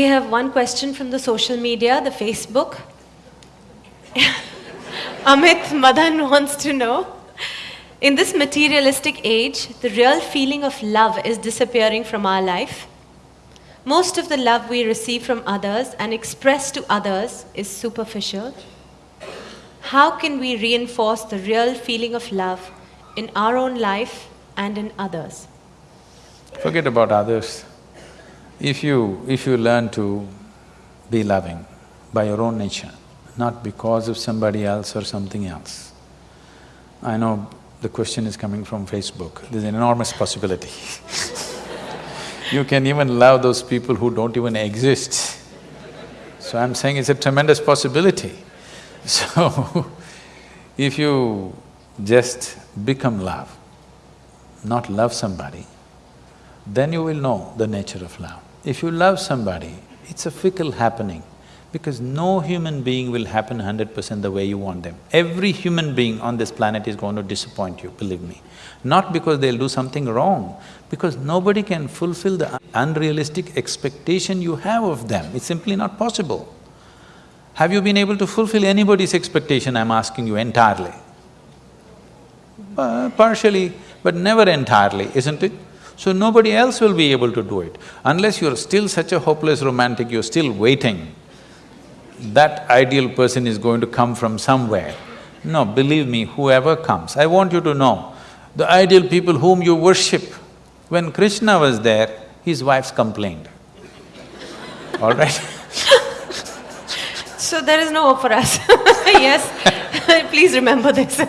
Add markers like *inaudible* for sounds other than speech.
We have one question from the social media, the Facebook. *laughs* Amit Madan wants to know In this materialistic age, the real feeling of love is disappearing from our life. Most of the love we receive from others and express to others is superficial. How can we reinforce the real feeling of love in our own life and in others? Forget about others. If you… if you learn to be loving by your own nature, not because of somebody else or something else. I know the question is coming from Facebook, there's an enormous possibility *laughs* You can even love those people who don't even exist. So I'm saying it's a tremendous possibility. *laughs* So, if you just become love, not love somebody, then you will know the nature of love. If you love somebody, it's a fickle happening because no human being will happen hundred percent the way you want them. Every human being on this planet is going to disappoint you, believe me. Not because they'll do something wrong, because nobody can fulfill the unrealistic expectation you have of them, it's simply not possible. Have you been able to fulfill anybody's expectation, I'm asking you, entirely? Uh, partially, but never entirely, isn't it? So nobody else will be able to do it. Unless you're still such a hopeless romantic, you're still waiting, that ideal person is going to come from somewhere. No, believe me, whoever comes, I want you to know, the ideal people whom you worship, when Krishna was there, his wives complained, *laughs* all right? So there is no hope for us *laughs* yes, *laughs* please remember this